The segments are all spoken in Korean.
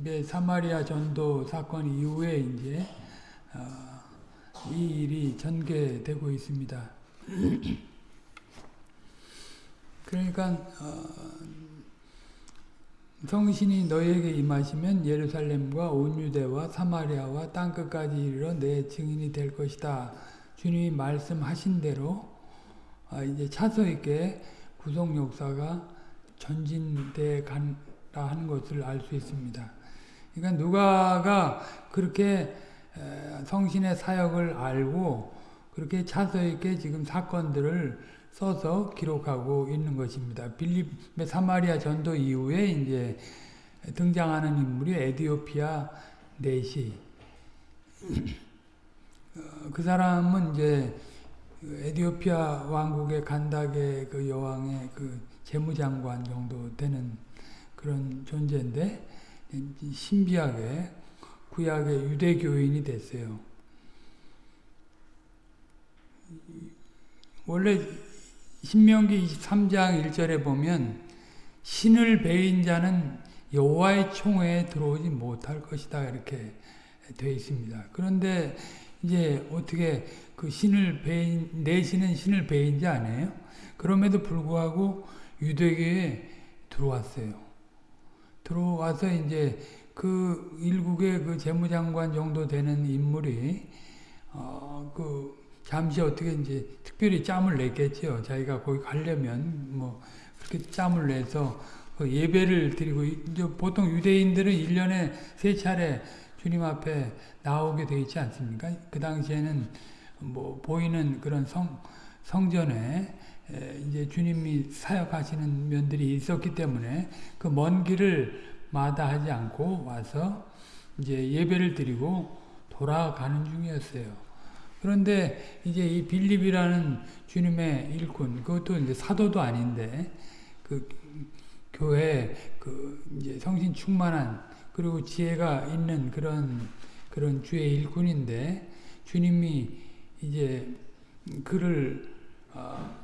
이제 사마리아 전도 사건 이후에 이제 어, 이 일이 전개되고 있습니다. 그러니까 어, 성신이 너희에게 임하시면 예루살렘과 온 유대와 사마리아와 땅 끝까지 이르러 내 증인이 될 것이다. 주님이 말씀하신 대로 아, 이제 차서 있게 구속 역사가 전진돼 간다 하는 것을 알 수 있습니다. 그러니까 누가가 그렇게 성신의 사역을 알고 그렇게 차서 있게 지금 사건들을 써서 기록하고 있는 것입니다. 빌립의 사마리아 전도 이후에 이제 등장하는 인물이 에디오피아 네시. 어, 그 사람은 이제 에디오피아 왕국의 간닥의 그 여왕의 그 재무장관 정도 되는 그런 존재인데 신비하게 구약의 유대교인이 됐어요. 원래 신명기 23장 1절에 보면 신을 배인 자는 여호와의 총회에 들어오지 못할 것이다 이렇게 되어 있습니다. 그런데 이제 어떻게 그 신을 배인 내 신은 신을 배인 자 아니에요? 그럼에도 불구하고 유대교에 들어왔어요. 들어와서 이제 그 일국의 그 재무장관 정도 되는 인물이 어 그 잠시 어떻게 이제 특별히 짬을 냈겠죠. 자기가 거기 가려면 뭐 그렇게 짬을 내서 그 예배를 드리고 이제 보통 유대인들은 1년에 세 차례 주님 앞에 나오게 되어 있지 않습니까? 그 당시에는 뭐 보이는 그런 성 성전에 이제 주님이 사역하시는 면들이 있었기 때문에 그 먼 길을 마다하지 않고 와서 이제 예배를 드리고 돌아가는 중이었어요. 그런데 이제 이 빌립이라는 주님의 일꾼, 그것도 이제 사도도 아닌데, 그 교회, 그 이제 성신 충만한, 그리고 지혜가 있는 그런, 그런 주의 일꾼인데, 주님이 이제 그를, 어,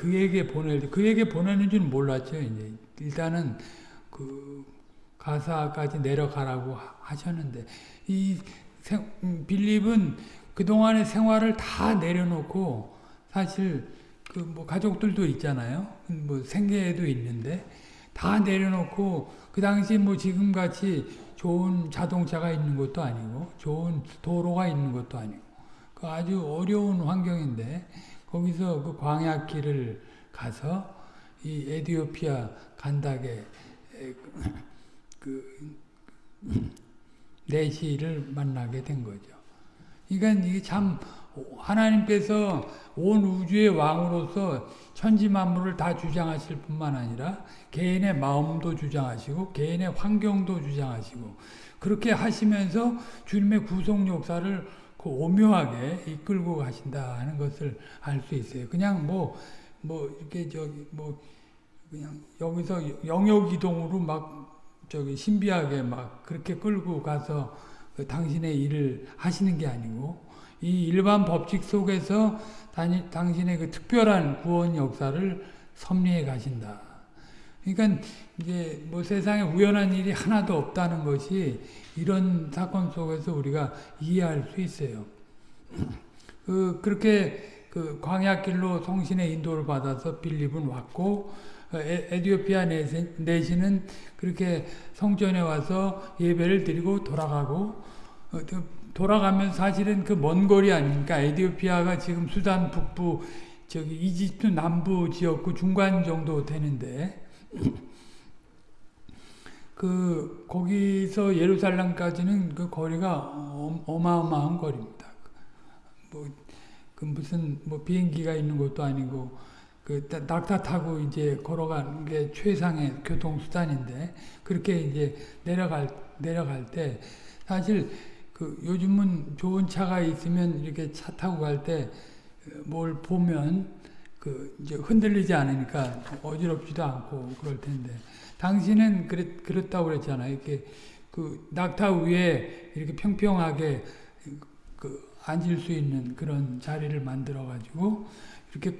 그에게 보낼 때, 그에게 보내는 줄 몰랐죠, 이제. 일단은 그 가사까지 내려가라고 하셨는데, 이 빌립은 그동안의 생활을 다 내려놓고 사실 그 뭐 가족들도 있잖아요. 뭐 생계에도 있는데 다 내려놓고 그 당시 뭐 지금같이 좋은 자동차가 있는 것도 아니고 좋은 도로가 있는 것도 아니고 그 아주 어려운 환경인데 거기서 그 광야길을 가서 이 에디오피아 간닥의 그 내시를 만나게 된 거죠. 그러니까 이게 참 하나님께서 온 우주의 왕으로서 천지 만물을 다 주장하실 뿐만 아니라 개인의 마음도 주장하시고 개인의 환경도 주장하시고 그렇게 하시면서 주님의 구속 역사를 그 오묘하게 이끌고 가신다 하는 것을 알 수 있어요. 그냥 뭐뭐 뭐 이렇게 저기 뭐 그냥 여기서 영역 이동으로 막 저기 신비하게 막 그렇게 끌고 가서 그 당신의 일을 하시는 게 아니고 이 일반 법칙 속에서 당신의 그 특별한 구원 역사를 섭리해 가신다. 그러니까 이제 뭐 세상에 우연한 일이 하나도 없다는 것이 이런 사건 속에서 우리가 이해할 수 있어요. 그 그렇게 그 광야길로 성신의 인도를 받아서 빌립은 왔고 에 디오피아 내시는 그렇게 성전에 와서 예배를 드리고 돌아가고 어, 돌아가면 사실은 그 먼 거리 아닙니까? 에디오피아가 지금 수단 북부 저기 이집트 남부 지역구 중간 정도 되는데 그 거기서 예루살렘까지는 그 거리가 어마어마한 거리입니다. 뭐 그 무슨 뭐 비행기가 있는 것도 아니고 그 낙타 타고 이제 걸어가는 게 최상의 교통 수단인데 그렇게 이제 내려갈 내려갈 때 사실 그 요즘은 좋은 차가 있으면 이렇게 차 타고 갈 때 뭘 보면 그 이제 흔들리지 않으니까 어지럽지도 않고 그럴 텐데 당신은 그랬 그랬다고 그랬잖아요. 이렇게 그 낙타 위에 이렇게 평평하게 그 앉을 수 있는 그런 자리를 만들어 가지고 이렇게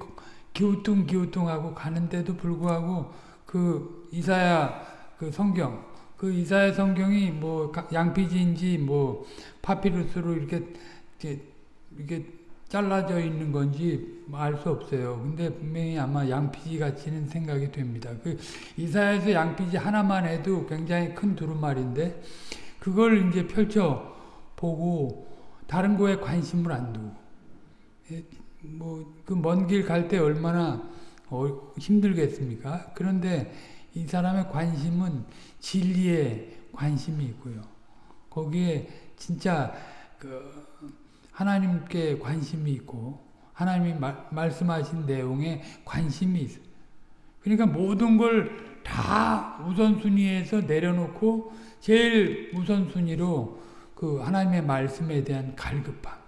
기우뚱 기우뚱하고 가는데도 불구하고 그 이사야 그 성경 그 이사야 성경이 뭐 가- 양피지인지 뭐 파피루스로 이렇게 이렇게, 이렇게 잘라져 있는 건지 알 수 없어요. 근데 분명히 아마 양피지 같이는 생각이 됩니다. 그 이사야에서 양피지 하나만 해도 굉장히 큰 두루마리인데 그걸 이제 펼쳐 보고 다른 거에 관심을 안 두고 뭐 그 먼 길 갈 때 얼마나 어, 힘들겠습니까? 그런데 이 사람의 관심은 진리에 관심이 있고요. 거기에 진짜 그 하나님께 관심이 있고 하나님이 마, 말씀하신 내용에 관심이 있어요. 그러니까 모든 걸 다 우선순위에서 내려놓고 제일 우선순위로 그 하나님의 말씀에 대한 갈급함.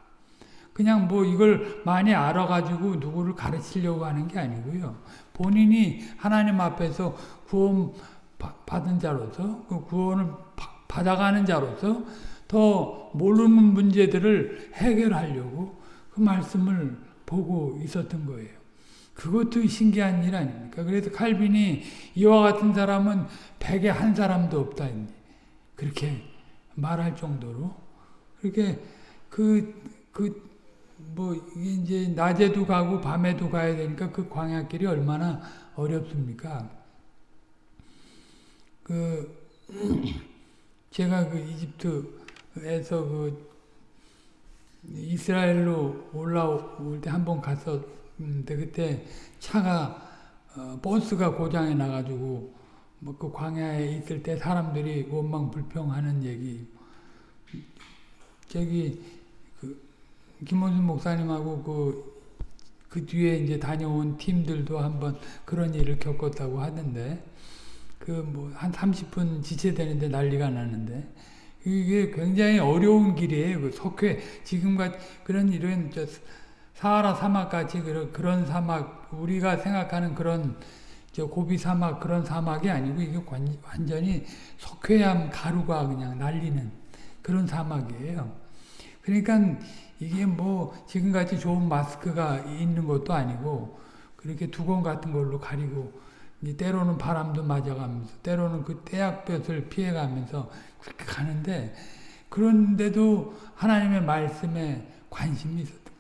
그냥 뭐 이걸 많이 알아가지고 누구를 가르치려고 하는 게 아니고요. 본인이 하나님 앞에서 구원 받은 자로서 그 구원을 받아가는 자로서 더 모르는 문제들을 해결하려고 그 말씀을 보고 있었던 거예요. 그것도 신기한 일 아닙니까? 그래서 칼빈이 이와 같은 사람은 백에 한 사람도 없다. 그렇게 말할 정도로. 그렇게 그, 그, 뭐, 이제 낮에도 가고 밤에도 가야 되니까 그 광야길이 얼마나 어렵습니까? 그, 제가 그 이집트에서 그 이스라엘로 올라올 때 한 번 갔었는데 그때 차가 어, 버스가 고장이 나가지고 뭐 그 광야에 있을 때 사람들이 원망 불평하는 얘기. 저기 그 김원순 목사님하고 그, 그 뒤에 이제 다녀온 팀들도 한번 그런 일을 겪었다고 하던데 그 뭐 한 30분 지체되는데 난리가 나는데 이게 굉장히 어려운 길이에요. 그 석회 지금같 그런 이런 저 사하라 사막 같이 그런 그런 사막 우리가 생각하는 그런 저 고비 사막 그런 사막이 아니고 이게 완전히 석회암 가루가 그냥 날리는 그런 사막이에요. 그러니까 이게 뭐 지금같이 좋은 마스크가 있는 것도 아니고 그렇게 두건 같은 걸로 가리고 때로는 바람도 맞아가면서 때로는 그 태약볕을 피해가면서 그렇게 가는데 그런데도 하나님의 말씀에 관심이 있었던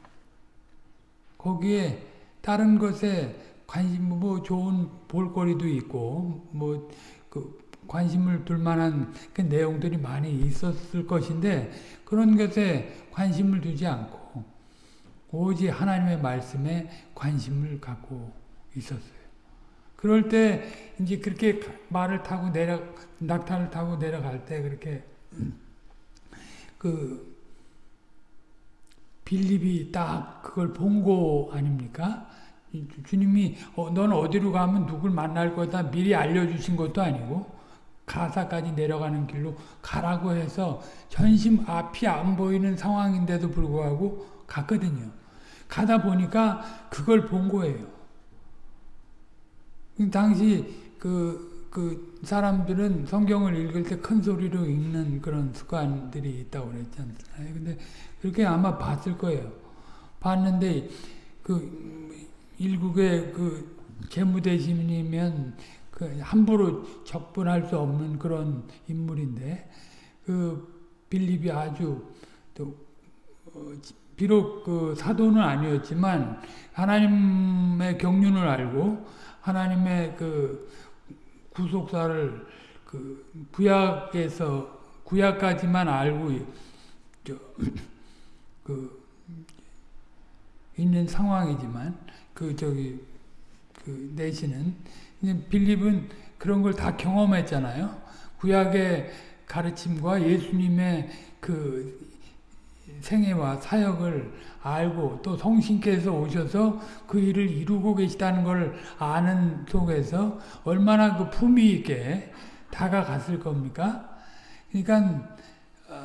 거기에 다른 것에 관심 뭐 좋은 볼거리도 있고 뭐 그 관심을 둘 만한 그 내용들이 많이 있었을 것인데 그런 것에 관심을 두지 않고 오직 하나님의 말씀에 관심을 갖고 있었어요. 그럴 때 이제 그렇게 말을 타고 내려 낙타를 타고 내려갈 때 그렇게 그 빌립이 딱 그걸 본 거 아닙니까? 주님이 어, 넌 어디로 가면 누굴 만날 거다 미리 알려주신 것도 아니고 가사까지 내려가는 길로 가라고 해서 전심 앞이 안 보이는 상황인데도 불구하고 갔거든요. 가다 보니까 그걸 본 거예요. 당시 그, 그 사람들은 성경을 읽을 때 큰 소리로 읽는 그런 습관들이 있다고 그랬지 않나요? 근데 그렇게 아마 봤을 거예요. 봤는데 그 일국의 그 재무대신이면 그 함부로 접근할 수 없는 그런 인물인데 그 빌립이 아주 또 어, 비록 그 사도는 아니었지만 하나님의 경륜을 알고 하나님의 그 구속사를 그 구약에서 구약까지만 알고 그 있는 상황이지만 그 저기 그 내시는 빌립은 그런 걸 다 경험했잖아요. 구약의 가르침과 예수님의 그 생애와 사역을 알고 또 성신께서 오셔서 그 일을 이루고 계시다는 걸 아는 속에서 얼마나 그 품위 있게 다가갔을 겁니까? 그러니까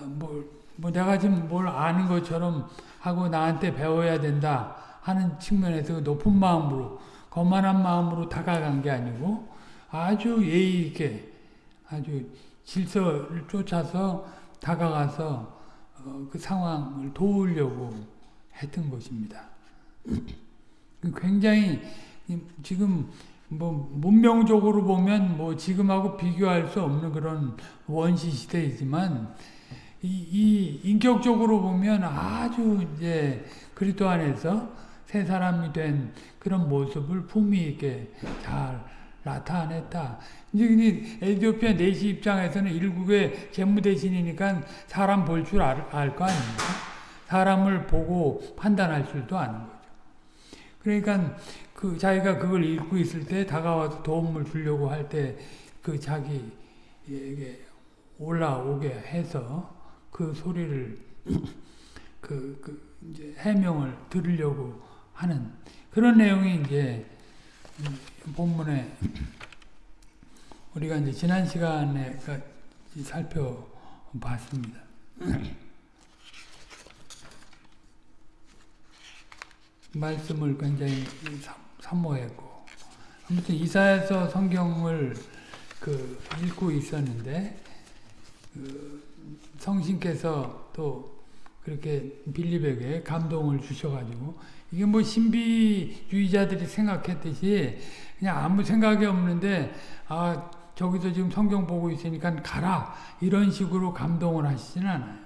뭐, 뭐 내가 지금 뭘 아는 것처럼 하고 나한테 배워야 된다 하는 측면에서 높은 마음으로 거만한 마음으로 다가간 게 아니고 아주 예의 있게 아주 질서를 쫓아서 다가가서 어, 그 상황을 도우려고 했던 것입니다. 굉장히 지금 뭐 문명적으로 보면 뭐 지금하고 비교할 수 없는 그런 원시 시대이지만 이, 이 인격적으로 보면 아주 이제 그리스도 안에서 새 사람이 된 그런 모습을 품위 있게 잘 나타냈다. 이제 에티오피아 내시 입장에서는 일국의 재무 대신이니까 사람 볼 줄 알거 아닙니까? 사람을 보고 판단할 줄도 아는 거죠. 그러니까 그 자기가 그걸 읽고 있을 때 다가와서 도움을 주려고 할 때 그 자기에게 올라오게 해서 그 소리를 그, 그 이제 해명을 들으려고 하는 그런 내용이 이제 본문에 우리가 이제 지난 시간에 살펴봤습니다. 말씀을 굉장히 사모했고 아무튼 이사에서 성경을 그 읽고 있었는데 그 성신께서 또 그렇게 빌립에게 감동을 주셔가지고 이게 뭐 신비주의자들이 생각했듯이 그냥 아무 생각이 없는데 아 저기서 지금 성경 보고 있으니까 가라 이런 식으로 감동을 하시지는 않아요.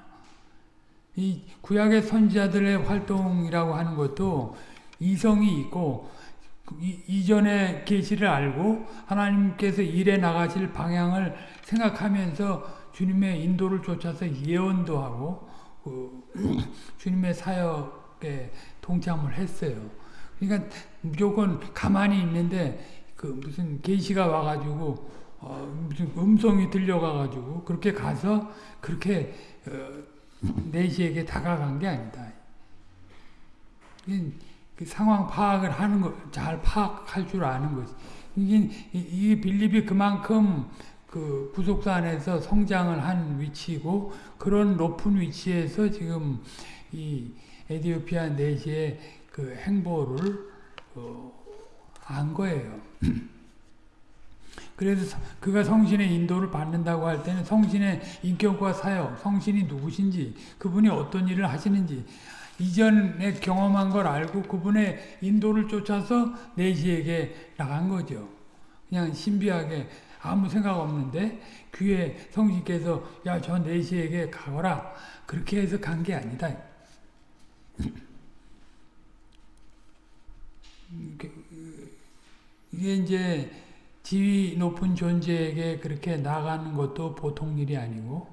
이 구약의 선지자들의 활동이라고 하는 것도 이성이 있고 이, 전에 계시를 알고 하나님께서 일해 나가실 방향을 생각하면서 주님의 인도를 쫓아서 예언도 하고 그 주님의 사역에 동참을 했어요. 그러니까 무조건 가만히 있는데 그 무슨 계시가 와가지고 어 무슨 음성이 들려가가지고 그렇게 가서 그렇게 어 내시에게 다가간 게 아니다. 그 상황 파악을 하는 거, 잘 파악할 줄 아는 거지. 이게, 이 빌립이 그만큼 그 구속사 안에서 성장을 한 위치고, 그런 높은 위치에서 지금 이 에디오피아 내시의 그 행보를, 어, 안 거예요. 그래서 그가 성신의 인도를 받는다고 할 때는 성신의 인격과 사역, 성신이 누구신지, 그분이 어떤 일을 하시는지, 이전에 경험한 걸 알고 그분의 인도를 쫓아서 내시에게 나간 거죠. 그냥 신비하게 아무 생각 없는데 귀에 성신께서 야 저 내시에게 가거라 그렇게 해서 간 게 아니다. 이게 이제 지위 높은 존재에게 그렇게 나가는 것도 보통 일이 아니고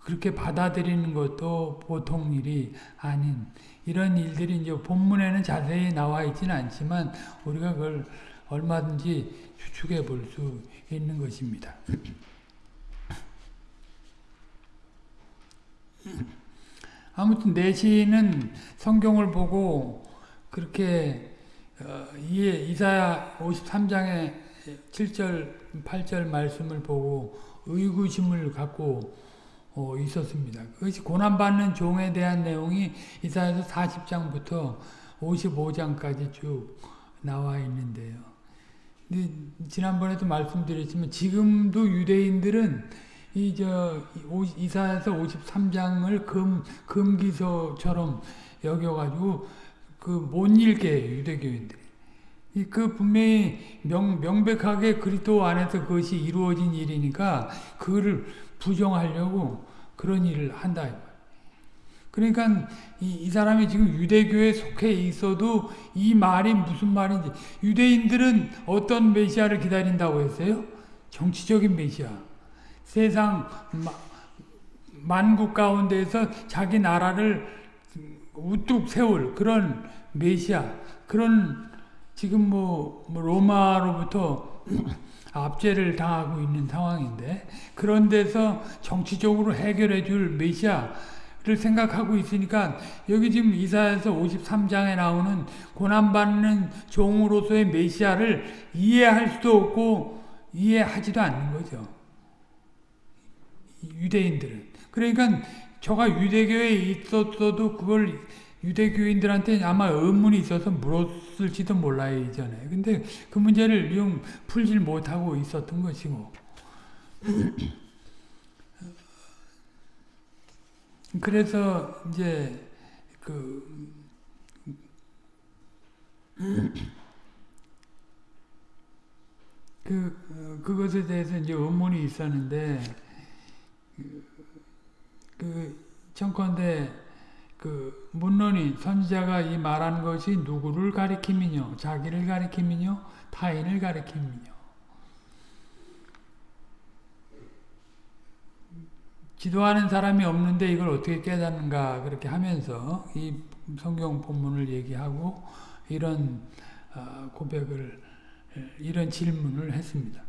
그렇게 받아들이는 것도 보통 일이 아닌 이런 일들이 이제 본문에는 자세히 나와 있지는 않지만 우리가 그걸 얼마든지 추측해 볼 수 있는 것입니다. 아무튼 내시는 성경을 보고 그렇게 어, 이사야 53장의 7절 8절 말씀을 보고 의구심을 갖고 어, 있었습니다. 그것이 고난받는 종에 대한 내용이 이사야서 40장부터 55장까지 쭉 나와 있는데요. 지난번에도 말씀드렸지만 지금도 유대인들은 이저 이사야서 53장을 금 금기서처럼 여겨가지고 그 못 읽게 유대교인들. 그 분명히 명, 명백하게 그리스도 안에서 그것이 이루어진 일이니까 그거를 부정하려고 그런 일을 한다. 그러니까 이, 이, 사람이 지금 유대교에 속해 있어도 이 말이 무슨 말인지 유대인들은 어떤 메시아를 기다린다고 했어요? 정치적인 메시아. 세상 마, 만국 가운데서 자기 나라를 우뚝 세울 그런 메시아 그런 지금 뭐, 뭐 로마로부터 압제를 당하고 있는 상황인데 그런 데서 정치적으로 해결해 줄 메시아를 생각하고 있으니까 여기 지금 이사에서 53장에 나오는 고난받는 종으로서의 메시아를 이해할 수도 없고 이해하지도 않는 거죠. 유대인들은. 그러니까 저가 유대교에 있었어도 그걸 유대교인들한테 아마 의문이 있어서 물었을지도 몰라요, 이전에. 근데 그 문제를 좀 풀질 못하고 있었던 것이고. 그래서 이제 그 그 어, 그것에 대해서 이제 의문이 있었는데 그, 그 청컨대 그 문론이 선지자가 이 말한 것이 누구를 가리킴이뇨? 자기를 가리킴이뇨? 타인을 가리킴이뇨? 기도하는 사람이 없는데 이걸 어떻게 깨닫는가 그렇게 하면서 이 성경 본문을 얘기하고 이런 어, 고백을 이런 질문을 했습니다.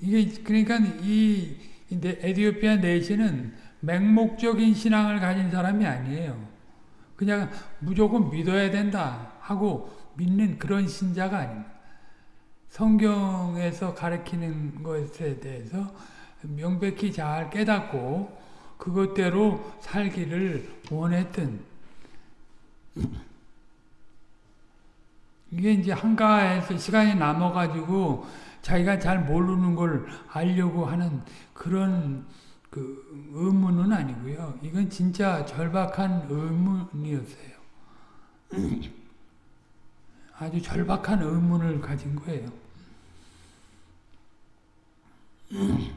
이게 그러니까 이 에디오피아 내시는 맹목적인 신앙을 가진 사람이 아니에요. 그냥 무조건 믿어야 된다 하고 믿는 그런 신자가 아닙니다. 성경에서 가르치는 것에 대해서 명백히 잘 깨닫고 그것대로 살기를 원했던 이게 이제 한가해서 시간이 남아가지고 자기가 잘 모르는 걸 알려고 하는 그런 그 의문은 아니고요. 이건 진짜 절박한 의문이었어요. 아주 절박한 의문을 가진 거예요.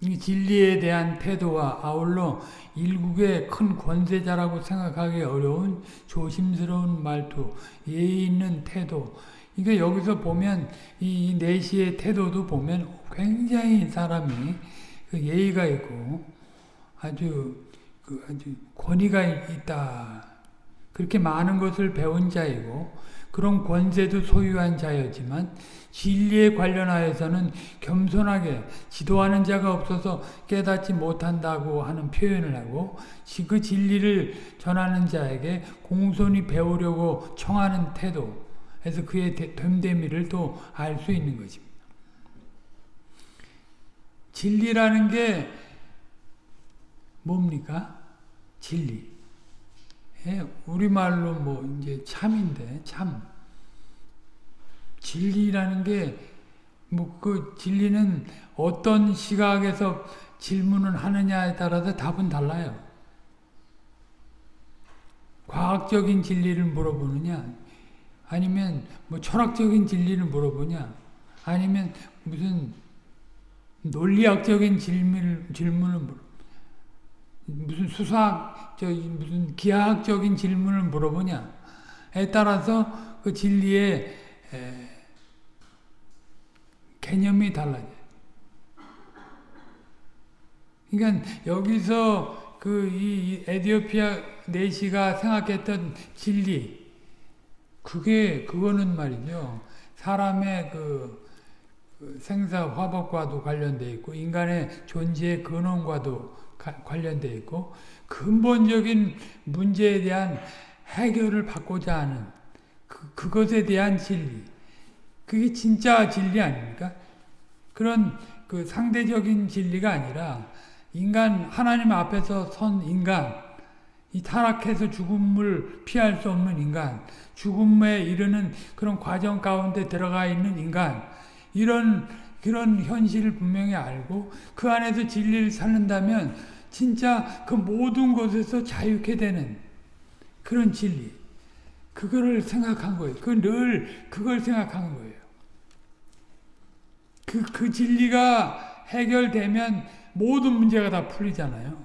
이 진리에 대한 태도와 아울러 일국의 큰 권세자라고 생각하기 어려운 조심스러운 말투, 예의 있는 태도. 이게 여기서 보면 이 내시의 태도도 보면 굉장히 사람이 그 예의가 있고 아주 그 아주 권위가 있다. 그렇게 많은 것을 배운 자이고 그런 권세도 소유한 자였지만 진리에 관련하여서는 겸손하게 지도하는 자가 없어서 깨닫지 못한다고 하는 표현을 하고 그 진리를 전하는 자에게 공손히 배우려고 청하는 태도 그래서 그의 됨됨이를 또 알 수 있는 것입니다. 진리라는 게 뭡니까? 진리. 예, 우리말로 뭐 이제 참인데 참. 진리라는 게 뭐 그 진리는 어떤 시각에서 질문을 하느냐에 따라서 답은 달라요. 과학적인 진리를 물어보느냐 아니면 뭐 철학적인 진리를 물어보냐 아니면 무슨 논리학적인 질문을, 질문을 물어 무슨 수사학, 저 무슨 기하학적인 질문을 물어보냐에 따라서 그 진리의 에, 개념이 달라져요. 그러니까 여기서 그 이 에디오피아 내시가 생각했던 진리, 그게 그거는 말이죠. 사람의 그, 그 생사 화복과도 관련돼 있고 인간의 존재의 근원과도 관련돼 있고 근본적인 문제에 대한 해결을 받고자 하는 그, 그것에 대한 진리 그게 진짜 진리 아닙니까? 그런 그 상대적인 진리가 아니라 인간 하나님 앞에서 선 인간 이 타락해서 죽음을 피할 수 없는 인간 죽음에 이르는 그런 과정 가운데 들어가 있는 인간 이런 그런 현실을 분명히 알고 그 안에서 진리를 찾는다면 진짜 그 모든 것에서 자유케 되는 그런 진리 그거를 생각한 거예요. 그 늘 그걸 생각한 거예요. 그, 그 진리가 해결되면 모든 문제가 다 풀리잖아요.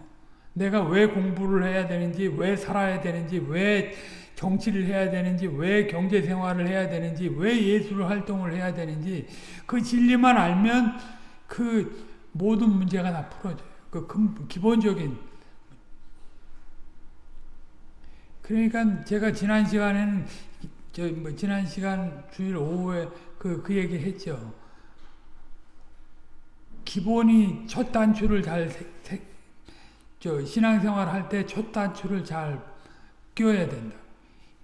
내가 왜 공부를 해야 되는지, 왜 살아야 되는지, 왜 정치를 해야 되는지, 왜 경제 생활을 해야 되는지, 왜 예술 활동을 해야 되는지, 그 진리만 알면 그 모든 문제가 다 풀어져요. 그 기본적인. 그러니까 제가 지난 시간에는, 저 뭐 지난 시간 주일 오후에 그, 그 얘기 했죠. 기본이 첫 단추를 잘 세, 세, 저 신앙생활 할 때 첫 단추를 잘 끼워야 된다.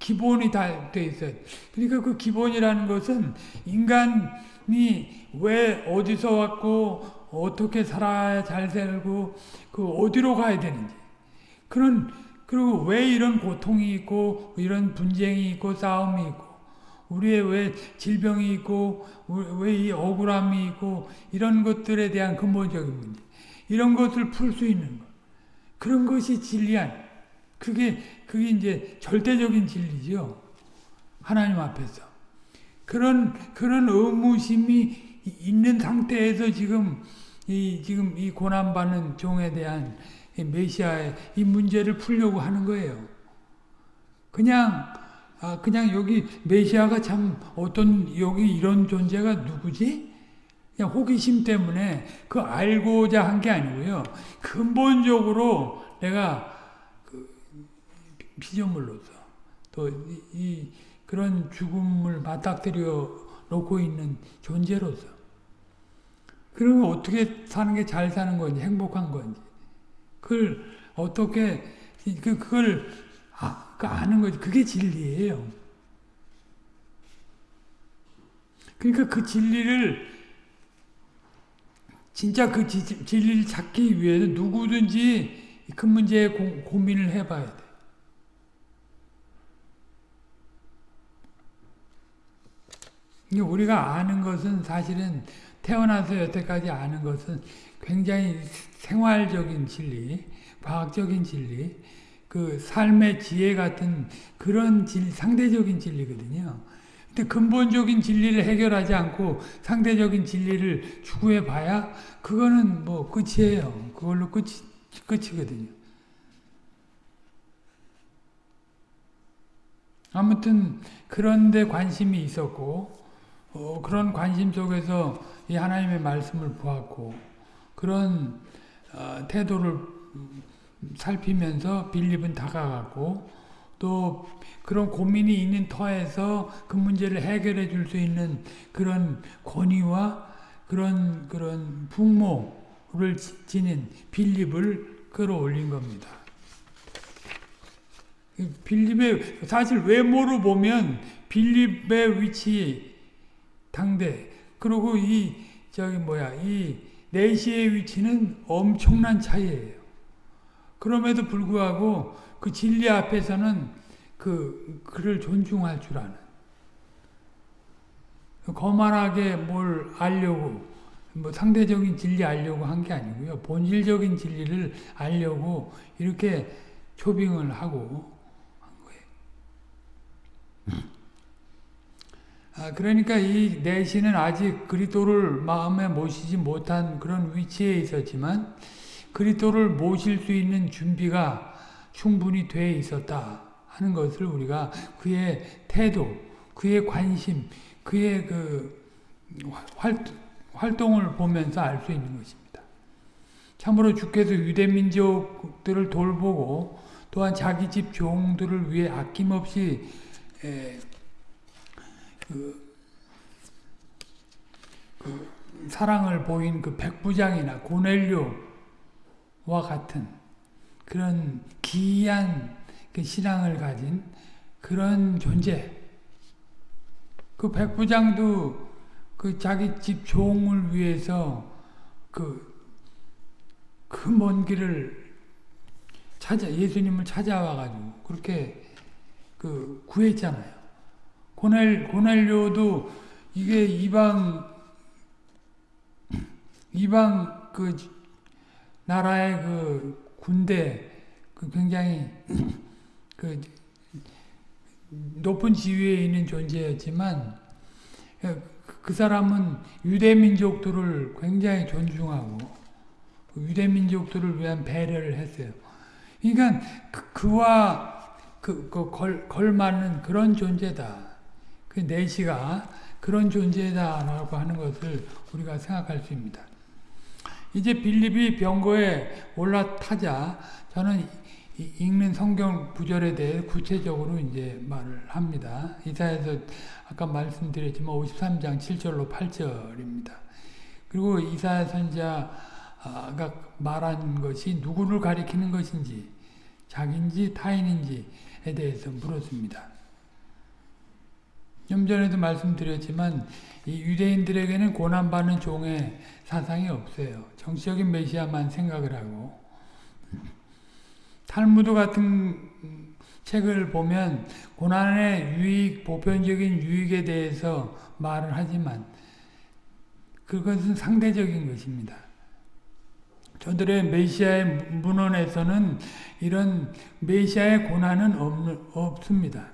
기본이 다 돼 있어요. 그러니까 그 기본이라는 것은 인간이 왜 어디서 왔고 어떻게 살아야 잘 살고 그 어디로 가야 되는지. 그런 그리고 왜 이런 고통이 있고 이런 분쟁이 있고 싸움이 있고 우리의 왜 질병이 있고 왜 이 억울함이 있고 이런 것들에 대한 근본적인 문제. 이런 것을 풀 수 있는 것. 그런 것이 진리한 그게 그게 이제 절대적인 진리죠 하나님 앞에서 그런 그런 의무심이 있는 상태에서 지금 이 지금 이 고난받는 종에 대한 이 메시아의 이 문제를 풀려고 하는 거예요. 그냥 아 그냥 여기 메시아가 참 어떤 여기 이런 존재가 누구지? 그냥 호기심 때문에 그 알고자 한 게 아니고요. 근본적으로 내가 그 피조물로서 또 이 그런 죽음을 맞닥뜨려 놓고 있는 존재로서 그러면 어떻게 사는 게 잘 사는 건지 행복한 건지 그걸 어떻게 그 그걸 아, 그 아는 거지 그게 진리예요. 그러니까 그 진리를 진짜 그 지, 진리를 찾기 위해서 누구든지 그 문제에 고, 고민을 해봐야 돼. 우리가 아는 것은 사실은 태어나서 여태까지 아는 것은 굉장히 생활적인 진리, 과학적인 진리, 그 삶의 지혜 같은 그런 진, 상대적인 진리거든요. 근데 근본적인 진리를 해결하지 않고 상대적인 진리를 추구해 봐야 그거는 뭐 끝이에요. 그걸로 끝이, 끝이거든요. 아무튼 그런데 관심이 있었고 어, 그런 관심 속에서 이 하나님의 말씀을 보았고 그런 어, 태도를 살피면서 빌립은 다가갔고 또 그런 고민이 있는 터에서 그 문제를 해결해 줄 수 있는 그런 권위와 그런 그런 풍모를 지닌 빌립을 끌어올린 겁니다. 빌립의 사실 외모로 보면 빌립의 위치 당대 그리고 이 저기 뭐야 이 내시의 위치는 엄청난 차이예요. 그럼에도 불구하고 그 진리 앞에서는 그 그를 존중할 줄 아는 거만하게 뭘 알려고 뭐 상대적인 진리 알려고 한 게 아니고요 본질적인 진리를 알려고 이렇게 초빙을 하고 한 거예요. 아, 그러니까 이 내시는 아직 그리스도를 마음에 모시지 못한 그런 위치에 있었지만 그리스도를 모실 수 있는 준비가 충분히 돼 있었다 하는 것을 우리가 그의 태도, 그의 관심, 그의 그 활 동을 보면서 알 수 있는 것입니다. 참으로 주께서 유대 민족들을 돌보고 또한 자기 집 종들을 위해 아낌없이 그, 그 사랑을 보인 그 백부장이나 고넬료와 같은 그런 기이한 그 신앙을 가진 그런 존재. 그 백부장도 그 자기 집 종을 위해서 그, 그 먼 길을 찾아, 예수님을 찾아와가지고 그렇게 그 구했잖아요. 고넬, 고넬료도 이게 이방, 이방 그 나라의 그 군대 그 굉장히 그 높은 지위에 있는 존재였지만 그 사람은 유대 민족들을 굉장히 존중하고 그 유대 민족들을 위한 배려를 했어요. 그러니까 그, 와 그, 그 걸, 걸맞는 그런 존재다. 그 내시가 그런 존재다라고 하는 것을 우리가 생각할 수 있습니다. 이제 빌립이 병거에 올라타자 저는 읽는 성경 구절에 대해 구체적으로 이제 말을 합니다. 이사에서 아까 말씀드렸지만 53장 7절로 8절입니다. 그리고 이사야 선자가 말한 것이 누구를 가리키는 것인지 자기인지 타인인지에 대해서 물었습니다. 좀 전에도 말씀드렸지만 이 유대인들에게는 고난받는 종의 사상이 없어요. 정치적인 메시아만 생각을 하고 탈무드 같은 책을 보면 고난의 유익, 보편적인 유익에 대해서 말을 하지만 그것은 상대적인 것입니다. 저들의 메시아의 문헌에서는 이런 메시아의 고난은 없, 없습니다.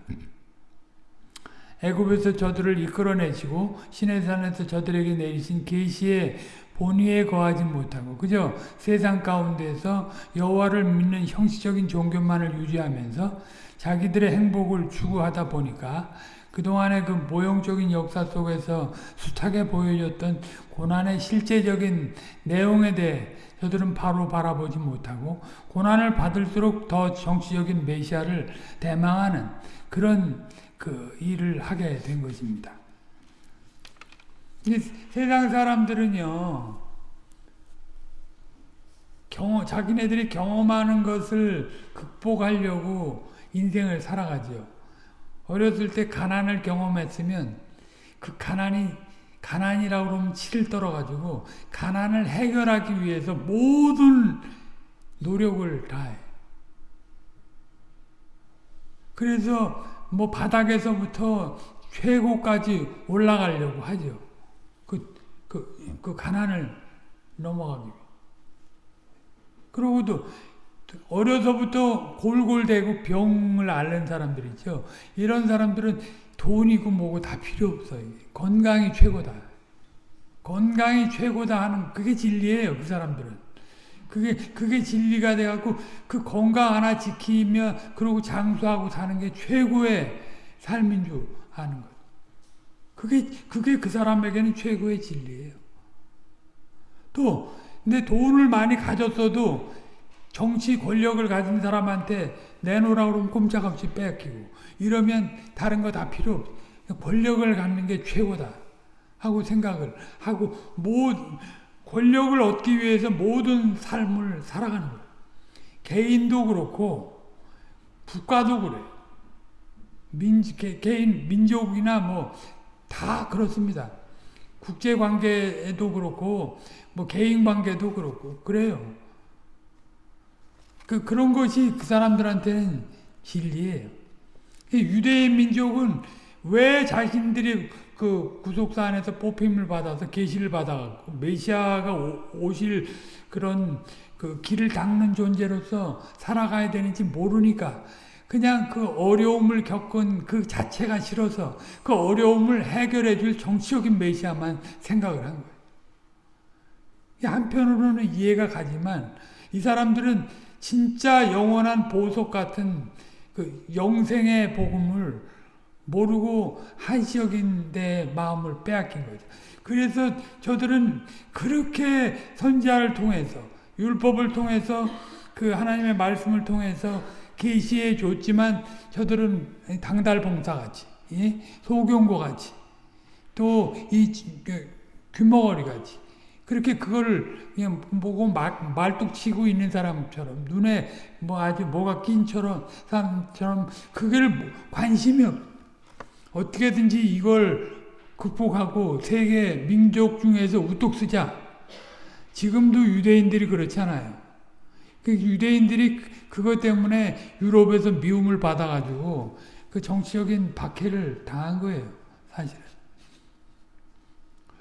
애굽에서 저들을 이끌어내시고 시내산에서 저들에게 내리신 계시의 본의에 거하지 못하고 그저 세상 가운데서 여호와를 믿는 형식적인 종교만을 유지하면서 자기들의 행복을 추구하다 보니까 그동안의 그 모형적인 역사 속에서 숱하게 보여줬던 고난의 실제적인 내용에 대해 저들은 바로 바라보지 못하고 고난을 받을수록 더 정치적인 메시아를 대망하는 그런 그 일을 하게 된 것입니다. 세상 사람들은요, 경험, 자기네들이 경험하는 것을 극복하려고 인생을 살아가죠. 어렸을 때 가난을 경험했으면 그 가난이 가난이라고 그러면 치를 떨어가지고 가난을 해결하기 위해서 모든 노력을 다해. 그래서 뭐 바닥에서부터 최고까지 올라가려고 하죠. 그, 그, 그 가난을 넘어가기 위해. 그러고도 어려서부터 골골대고 병을 앓는 사람들 있죠. 이런 사람들은 돈이고 뭐고 다 필요 없어요. 건강이 최고다. 건강이 최고다 하는 그게 진리예요. 그 사람들은. 그게 그게 진리가 돼 갖고 그 건강 하나 지키며 그러고 장수하고 사는 게 최고의 삶인 줄 아는 것. 그게 그게 그 사람에게는 최고의 진리예요. 또 근데 돈을 많이 가졌어도 정치 권력을 가진 사람한테 내놓으라 그러면 꼼짝없이 뺏기고 이러면 다른 거 다 필요 없어. 권력을 갖는 게 최고다 하고 생각을 하고 모 권력을 얻기 위해서 모든 삶을 살아가는 거예요. 개인도 그렇고 국가도 그래. 민 개, 개인 민족이나 뭐 다 그렇습니다. 국제 관계에도 그렇고 뭐 개인 관계도 그렇고 그래요. 그 그런 것이 그 사람들한테는 진리예요. 유대인 민족은 왜 자신들이 그 구속사 안에서 뽑힘을 받아서 계시를 받아갖고 메시아가 오, 실 그런 그 길을 닦는 존재로서 살아가야 되는지 모르니까 그냥 그 어려움을 겪은 그 자체가 싫어서 그 어려움을 해결해 줄 정치적인 메시아만 생각을 한 거예요. 한편으로는 이해가 가지만 이 사람들은 진짜 영원한 보석 같은 그 영생의 복음을 모르고 한시적인 데 마음을 빼앗긴 거죠. 그래서 저들은 그렇게 선지자를 통해서 율법을 통해서 그 하나님의 말씀을 통해서 계시해 줬지만 저들은 당달봉사 같이 예? 소경고 같이 또이 그 귀머거리 같이 그렇게 그거를 그냥 보고 말, 말뚝 치고 있는 사람처럼 눈에 뭐 아주 뭐가 낀처럼 사람처럼 그걸 관심이 없. 어떻게든지 이걸 극복하고 세계 민족 중에서 우뚝 쓰자. 지금도 유대인들이 그렇잖아요. 그 유대인들이 그것 때문에 유럽에서 미움을 받아가지고 그 정치적인 박해를 당한 거예요. 사실은.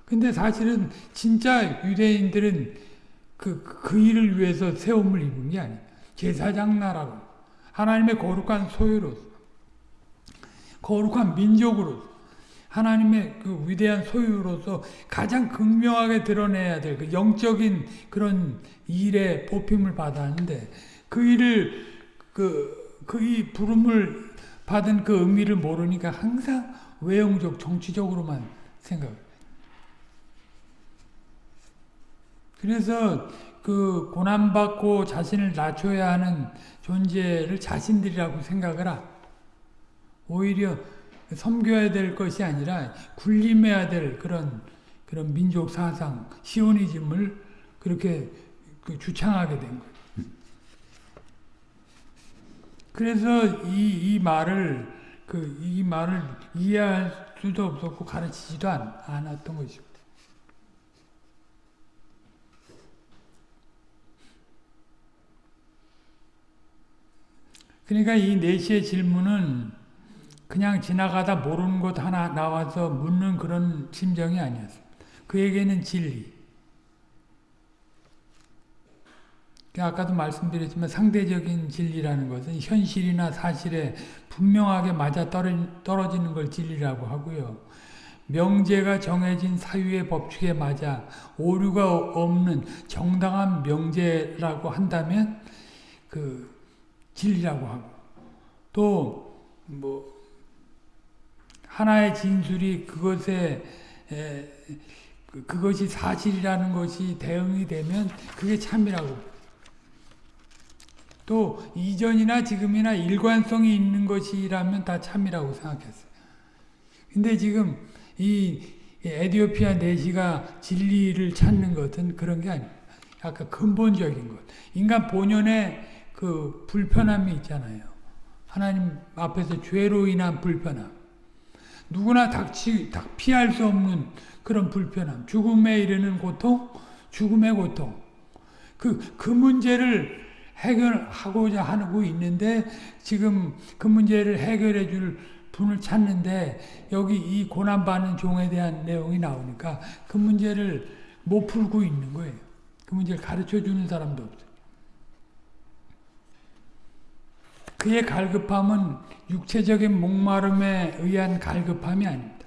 근데 사실은 진짜 유대인들은 그, 그 일을 위해서 세움을 입은 게 아니에요. 제사장 나라로. 하나님의 거룩한 소유로서. 거룩한 민족으로서. 하나님의 그 위대한 소유로서 가장 극명하게 드러내야 될 그 영적인 그런 일에 뽑힘을 받았는데 그 일을 그, 그 부름을 받은 그 의미를 모르니까 항상 외형적, 정치적으로만 생각을 그래서 그 고난받고 자신을 낮춰야 하는 존재를 자신들이라고 생각을 하. 오히려 섬겨야 될 것이 아니라 군림해야 될 그런 그런 민족 사상, 시오니즘을 그렇게 그 주창하게 된 거예요. 그래서 이, 이 말을 그 이 말을 이해할 수도 없었고 가르치지도 않, 않았던 것이고. 그러니까 이 네시의 질문은 그냥 지나가다 모르는 것 하나 나와서 묻는 그런 심정이 아니었습니다. 그에게는 진리. 아까도 말씀드렸지만 상대적인 진리라는 것은 현실이나 사실에 분명하게 맞아 떨어지는 걸 진리라고 하고요. 명제가 정해진 사유의 법칙에 맞아 오류가 없는 정당한 명제라고 한다면 그 진리라고 하고 또 뭐 하나의 진술이 그것에 에, 그, 그것이 사실이라는 것이 대응이 되면 그게 참이라고 또 이전이나 지금이나 일관성이 있는 것이라면 다 참이라고 생각했어요. 근데 지금 이 에디오피아 내시가 진리를 찾는 것은 그런 게 아닙니다. 약간 근본적인 것. 인간 본연의 그 불편함이 있잖아요. 하나님 앞에서 죄로 인한 불편함. 누구나 닥치, 닥 피할 수 없는 그런 불편함. 죽음에 이르는 고통, 죽음의 고통. 그, 그 문제를 해결하고자 하고 있는데 지금 그 문제를 해결해 줄 분을 찾는데 여기 이 고난받는 종에 대한 내용이 나오니까 그 문제를 못 풀고 있는 거예요. 그 문제를 가르쳐 주는 사람도 없어요. 그의 갈급함은 육체적인 목마름에 의한 갈급함이 아닙니다.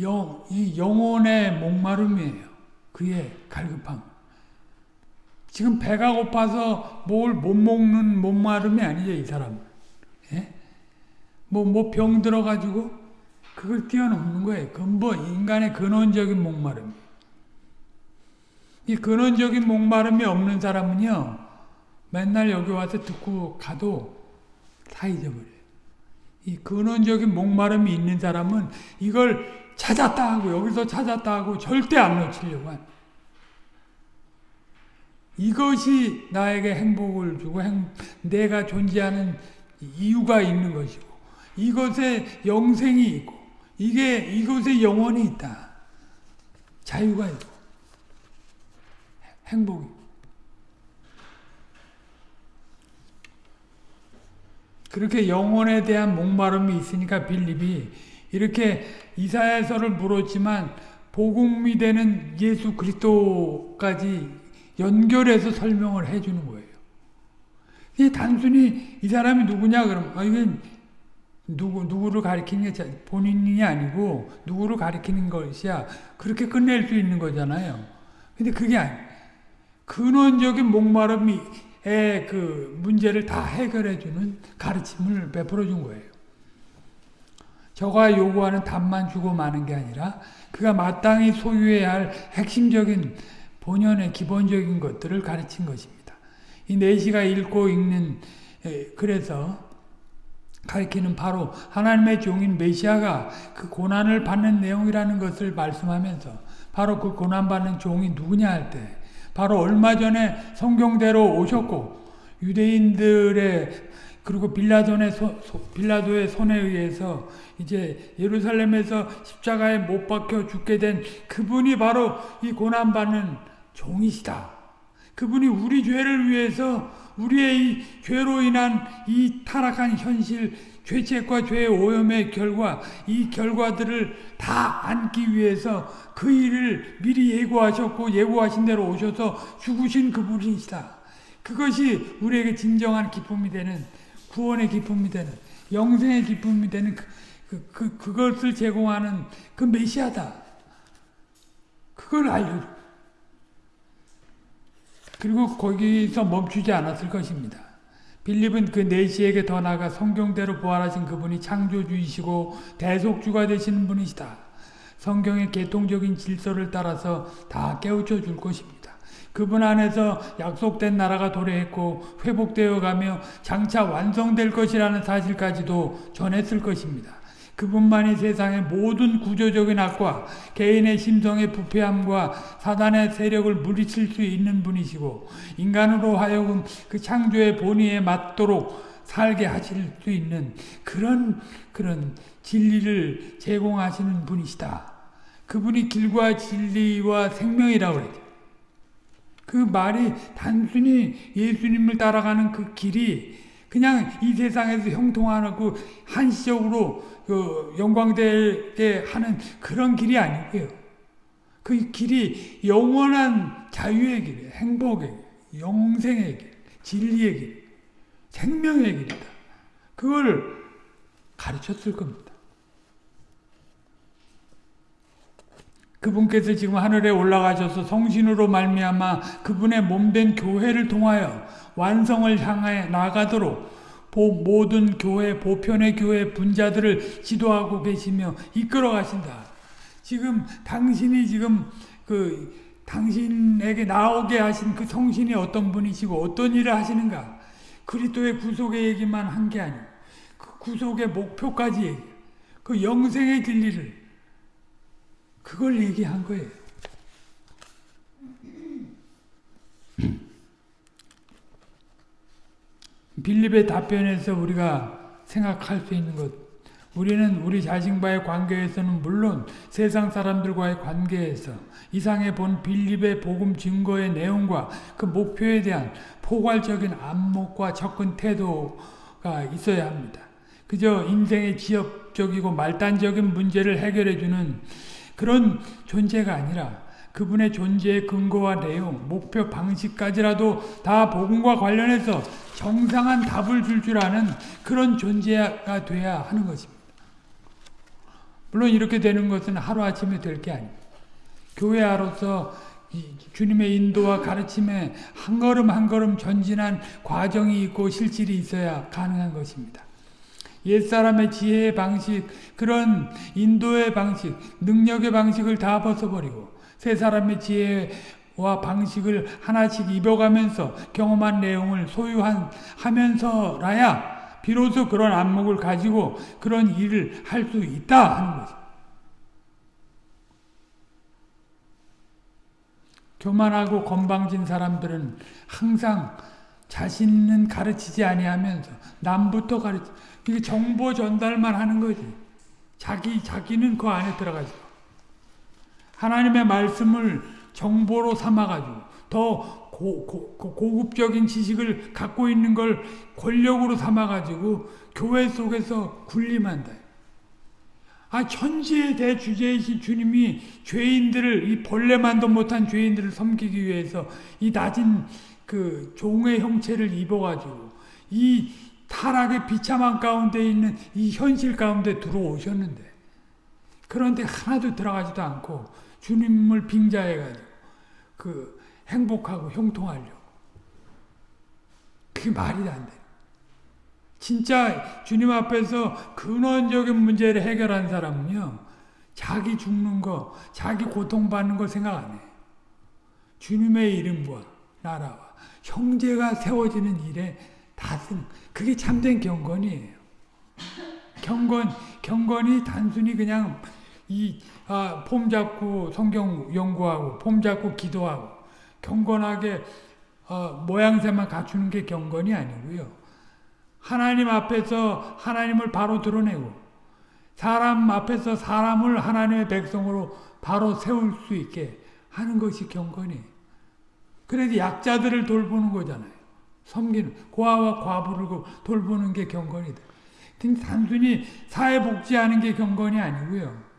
영, 이 영혼의 목마름이에요. 그의 갈급함. 지금 배가 고파서 뭘 못 먹는 목마름이 아니죠, 이 사람은. 예? 뭐, 뭐 병 들어가지고 그걸 뛰어넘는 거예요. 근본, 인간의 근원적인 목마름. 이 근원적인 목마름이 없는 사람은요, 맨날 여기 와서 듣고 가도 다 잊어버려요. 이 근원적인 목마름이 있는 사람은 이걸 찾았다 하고 여기서 찾았다 하고 절대 안 놓치려고 한 이것이 나에게 행복을 주고 행, 내가 존재하는 이유가 있는 것이고 이것에 영생이 있고 이게 이것에 영원이 있다. 자유가 있고 행복이 그렇게 영혼에 대한 목마름이 있으니까 빌립이 이렇게 이사야서를 물었지만 복음이 되는 예수 그리스도까지 연결해서 설명을 해주는 거예요. 이 단순히 이 사람이 누구냐 그러면 아, 이건 누구 누구를 가리키는 게 본인이 아니고 누구를 가리키는 것이야 그렇게 끝낼 수 있는 거잖아요. 근데 그게 아니. 근원적인 목마름의 그 문제를 다 해결해 주는 가르침을 베풀어 준 거예요. 저가 요구하는 답만 주고 마는 게 아니라 그가 마땅히 소유해야 할 핵심적인 본연의 기본적인 것들을 가르친 것입니다. 이 내시가 읽고 읽는 그래서 가르치는 바로 하나님의 종인 메시아가 그 고난을 받는 내용이라는 것을 말씀하면서 바로 그 고난받는 종이 누구냐 할 때 바로 얼마 전에 성경대로 오셨고 유대인들의 그리고 빌라도의, 소, 빌라도의 손에 의해서 이제 예루살렘에서 십자가에 못 박혀 죽게 된 그분이 바로 이 고난받는 종이시다. 그분이 우리 죄를 위해서 우리의 이 죄로 인한 이 타락한 현실, 죄책과 죄의 오염의 결과, 이 결과들을 다 안기 위해서 그 일을 미리 예고하셨고 예고하신 대로 오셔서 죽으신 그분이시다. 그것이 우리에게 진정한 기쁨이 되는 구원의 기쁨이 되는 영생의 기쁨이 되는 그, 그, 그, 그것을 제공하는 그 메시아다. 그걸 알려 그리고 거기서 멈추지 않았을 것입니다. 빌립은 그 내시에게 더 나아가 성경대로 부활하신 그분이 창조주이시고 대속주가 되시는 분이시다. 성경의 개통적인 질서를 따라서 다 깨우쳐 줄 것입니다. 그분 안에서 약속된 나라가 도래했고 회복되어 가며 장차 완성될 것이라는 사실까지도 전했을 것입니다. 그분만이 세상의 모든 구조적인 악과 개인의 심성의 부패함과 사단의 세력을 물리칠 수 있는 분이시고 인간으로 하여금 그 창조의 본의에 맞도록 살게 하실 수 있는 그런 그런 진리를 제공하시는 분이시다. 그분이 길과 진리와 생명이라고 그랬죠. 그 말이 단순히 예수님을 따라가는 그 길이 그냥 이 세상에서 형통하고 한시적으로 그 영광되게 하는 그런 길이 아니고요. 그 길이 영원한 자유의 길이에요. 행복의 영생의 길, 진리의 길, 생명의 길이다. 그걸 가르쳤을 겁니다. 그분께서 지금 하늘에 올라가셔서 성신으로 말미암아 그분의 몸된 교회를 통하여 완성을 향해 나가도록 모든 교회, 보편의 교회 분자들을 지도하고 계시며 이끌어 가신다. 지금 당신이 지금 그 당신에게 나오게 하신 그 성신이 어떤 분이시고 어떤 일을 하시는가 그리스도의 구속의 얘기만 한 게 아니고 그 구속의 목표까지 얘기 그 영생의 진리를 그걸 얘기한 거예요. 빌립의 답변에서 우리가 생각할 수 있는 것 우리는 우리 자신과의 관계에서는 물론 세상 사람들과의 관계에서 이상에 본 빌립의 복음 증거의 내용과 그 목표에 대한 포괄적인 안목과 접근 태도가 있어야 합니다. 그저 인생의 지엽적이고 말단적인 문제를 해결해주는 그런 존재가 아니라 그분의 존재의 근거와 내용, 목표, 방식까지라도 다 복음과 관련해서 정상한 답을 줄줄 아는 그런 존재가 돼야 하는 것입니다. 물론 이렇게 되는 것은 하루아침에 될 게 아닙니다. 교회아로서 주님의 인도와 가르침에 한 걸음 한 걸음 전진한 과정이 있고 실질이 있어야 가능한 것입니다. 옛사람의 지혜의 방식, 그런 인도의 방식, 능력의 방식을 다 벗어버리고 새 사람의 지혜와 방식을 하나씩 입어가면서 경험한 내용을 소유한 하면서라야 비로소 그런 안목을 가지고 그런 일을 할 수 있다 하는 거죠. 교만하고 건방진 사람들은 항상 자신은 가르치지 아니하면서 남부터 가르치 이게 정보 전달만 하는 거지. 자기 자기는 그 안에 들어가지. 하나님의 말씀을 정보로 삼아가지고 더 고, 고, 고급적인 지식을 갖고 있는 걸 권력으로 삼아가지고 교회 속에서 군림한다. 아, 천지의 대주제이신 주님이 죄인들을, 이 벌레만도 못한 죄인들을 섬기기 위해서 이 낮은 그 종의 형체를 입어가지고 이 타락의 비참한 가운데 있는 이 현실 가운데 들어오셨는데 그런데 하나도 들어가지도 않고 주님을 빙자해가지고 그 행복하고 형통하려고 그게 말이 안 돼. 진짜 주님 앞에서 근원적인 문제를 해결한 사람은요, 자기 죽는 거, 자기 고통받는 거 생각 안 해. 주님의 이름과 나라와 형제가 세워지는 일에 다승. 그게 참된 경건이에요. 경건, 경건이 단순히 그냥 이, 아, 폼 잡고 성경 연구하고, 폼 잡고 기도하고, 경건하게, 어, 모양새만 갖추는 게 경건이 아니고요. 하나님 앞에서 하나님을 바로 드러내고 사람 앞에서 사람을 하나님의 백성으로 바로 세울 수 있게 하는 것이 경건이 그래서 약자들을 돌보는 거잖아요. 섬기는 고아와 과부를 돌보는 게 경건이다. 단순히 사회복지하는 게 경건이 아니고요.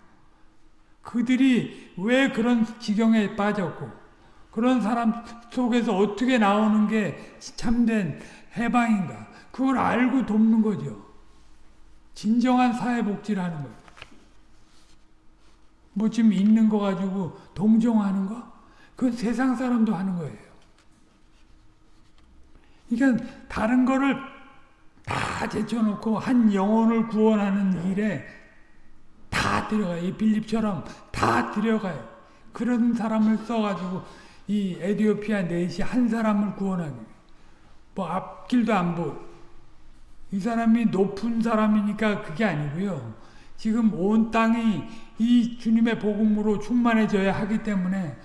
그들이 왜 그런 지경에 빠졌고 그런 사람 속에서 어떻게 나오는 게 참된 해방인가 그걸 알고 돕는 거죠. 진정한 사회복지라는 거예요. 뭐 지금 있는 거 가지고 동정하는 거? 그 세상 사람도 하는 거예요. 그러니까 다른 거를 다 제쳐놓고 한 영혼을 구원하는 일에 다 들어가요. 이 빌립처럼 다 들어가요. 그런 사람을 써가지고 이 에디오피아 넷이 한 사람을 구원하기. 뭐 앞길도 안 보고 이 사람이 높은 사람이니까 그게 아니고요. 지금 온 땅이 이 주님의 복음으로 충만해져야 하기 때문에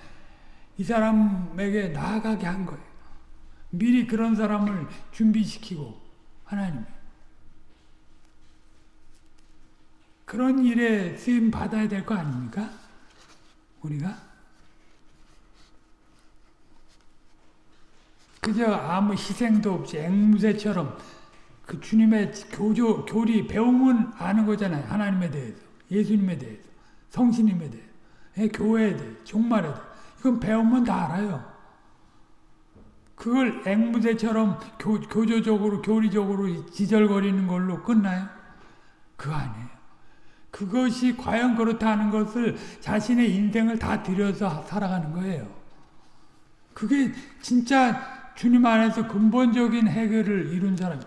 이 사람에게 나아가게 한 거예요. 미리 그런 사람을 준비시키고 하나님 그런 일에 쓰임 받아야 될 거 아닙니까? 우리가 그저 아무 희생도 없이 앵무새처럼 그 주님의 교조, 교리, 배움은 아는 거잖아요. 하나님에 대해서, 예수님에 대해서, 성신님에 대해서, 예, 교회에 대해서, 종말에 대해서. 이건 배우면 다 알아요. 그걸 앵무새처럼 교, 교조적으로 교리적으로 지절거리는 걸로 끝나요? 그거 아니에요. 그것이 과연 그렇다는 것을 자신의 인생을 다 들여서 살아가는 거예요. 그게 진짜 주님 안에서 근본적인 해결을 이룬 사람.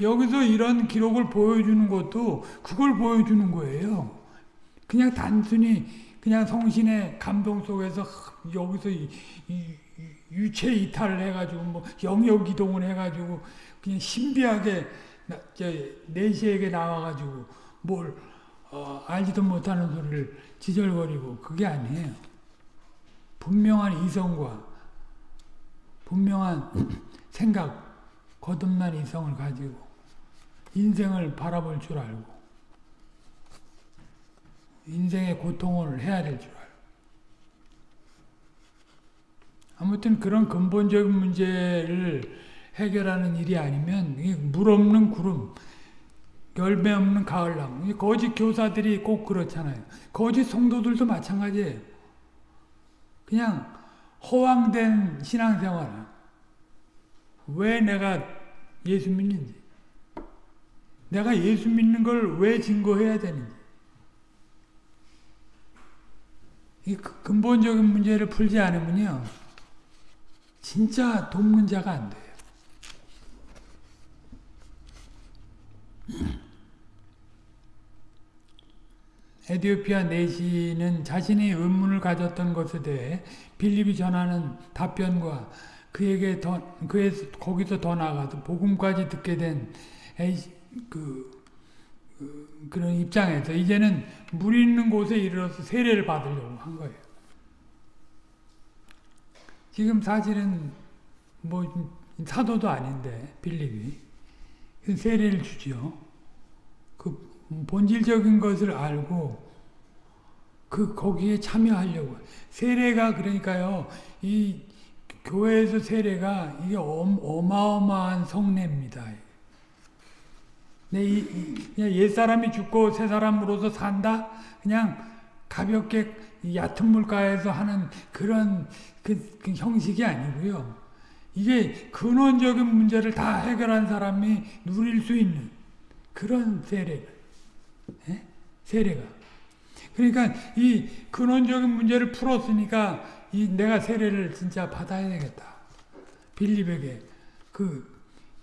여기서 이런 기록을 보여주는 것도 그걸 보여주는 거예요. 그냥 단순히 그냥 성신의 감동 속에서 여기서 유체 이탈을 해가지고 뭐 영역 이동을 해가지고 그냥 신비하게 내시에게 나와가지고 뭘 어, 알지도 못하는 소리를 지절거리고 그게 아니에요. 분명한 이성과 분명한 생각, 거듭난 이성을 가지고 인생을 바라볼 줄 알고 인생의 고통을 해야 될 줄 알고 아무튼 그런 근본적인 문제를 해결하는 일이 아니면 물 없는 구름, 열매 없는 가을나무. 거짓 교사들이 꼭 그렇잖아요. 거짓 성도들도 마찬가지예요. 그냥 허황된 신앙생활. 왜 내가 예수 믿는지. 내가 예수 믿는 걸 왜 증거해야 되는지. 이 근본적인 문제를 풀지 않으면요. 진짜 돕는 자가 안 돼요. 에디오피아 내시는 자신이 의문을 가졌던 것에 대해 빌립이 전하는 답변과 그에게 더 그에 거기서 더 나아가서 복음까지 듣게 된 그, 그 그런 입장에서 이제는 물 있는 곳에 이르러서 세례를 받으려고 한 거예요. 지금 사실은 뭐 사도도 아닌데 빌립이 세례를 주죠. 그 본질적인 것을 알고 그 거기에 참여하려고 세례가 그러니까요 이 교회에서 세례가 이게 어마어마한 성례입니다. 내 그냥 옛 사람이 죽고 새 사람으로서 산다 그냥 가볍게 얕은 물가에서 하는 그런 그, 그 형식이 아니고요. 이게 근원적인 문제를 다 해결한 사람이 누릴 수 있는 그런 세례가 예? 세례가 그러니까 이 근원적인 문제를 풀었으니까 이 내가 세례를 진짜 받아야 되겠다. 빌립에게 그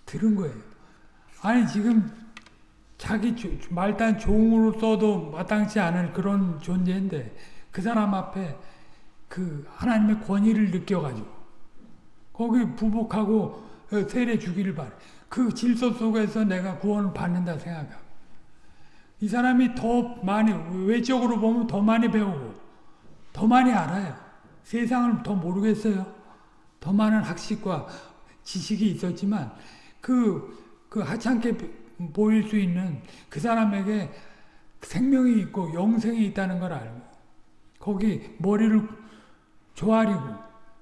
들은 거예요. 아니 지금 자기 말단 종으로 써도 마땅치 않은 그런 존재인데 그 사람 앞에 그 하나님의 권위를 느껴가지고 거기 부복하고 세례 주기를 바래. 그 질서 속에서 내가 구원을 받는다 생각하고 이 사람이 더 많이 외적으로 보면 더 많이 배우고 더 많이 알아요. 세상을 더 모르겠어요. 더 많은 학식과 지식이 있었지만 그, 그 하찮게 보일 수 있는 그 사람에게 생명이 있고 영생이 있다는 걸 알고 거기 머리를 조아리고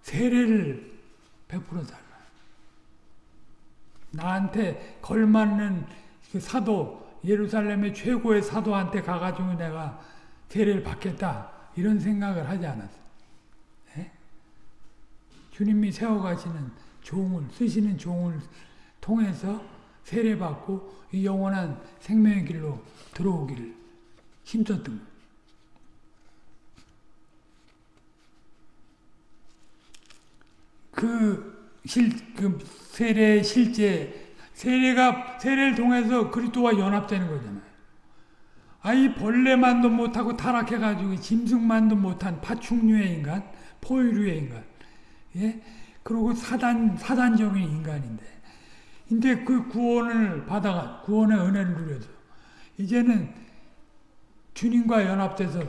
세례를 베풀어 달라. 나한테 걸맞는 그 사도 예루살렘의 최고의 사도한테 가가지고 내가 세례를 받겠다 이런 생각을 하지 않았어. 네? 주님이 세워가시는 종을 쓰시는 종을 통해서 세례받고 이 영원한 생명의 길로 들어오기를 힘썼던 거예요. 그, 실, 그 세례 실제 세례가 세례를 통해서 그리스도와 연합되는 거잖아요. 아이 벌레만도 못하고 타락해가지고 짐승만도 못한 파충류의 인간, 포유류의 인간, 예, 그리고 사단 사단적인 인간인데, 근데 그 구원을 받아가 구원의 은혜를 누려서 이제는 주님과 연합돼서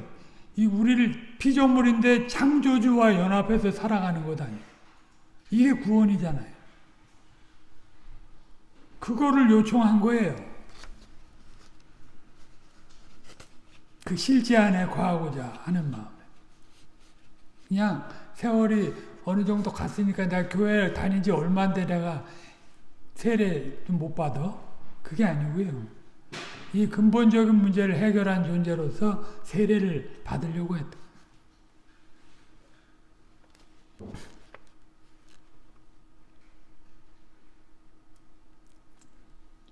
이 우리를 피조물인데 창조주와 연합해서 살아가는 것 아니에요. 이게 구원이잖아요. 그거를 요청한 거예요. 그 실제 안에 거하고자 하는 마음에. 그냥 세월이 어느 정도 갔으니까 내가 교회 다닌 지 얼마인데 내가 세례 못 받아? 그게 아니고요. 이 근본적인 문제를 해결한 존재로서 세례를 받으려고 했다.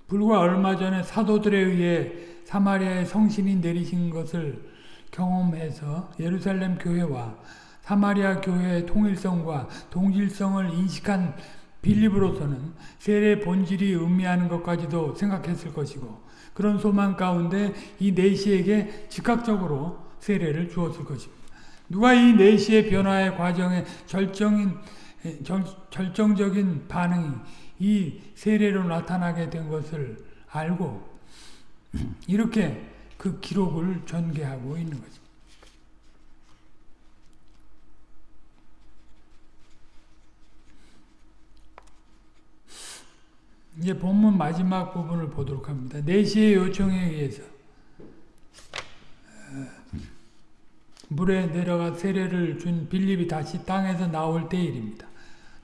불과 얼마 전에 사도들에 의해 사마리아의 성신이 내리신 것을 경험해서 예루살렘 교회와 사마리아 교회의 통일성과 동질성을 인식한 빌립으로서는 세례의 본질이 의미하는 것까지도 생각했을 것이고 그런 소망 가운데 이 내시에게 즉각적으로 세례를 주었을 것입니다. 누가 이 내시의 변화의 과정에 절정인 절, 절정적인 반응이 이 세례로 나타나게 된 것을 알고 이렇게 그 기록을 전개하고 있는 거죠. 이제 본문 마지막 부분을 보도록 합니다. 4시의 요청에 의해서 어, 물에 내려가 세례를 준 빌립이 다시 땅에서 나올 때 일입니다.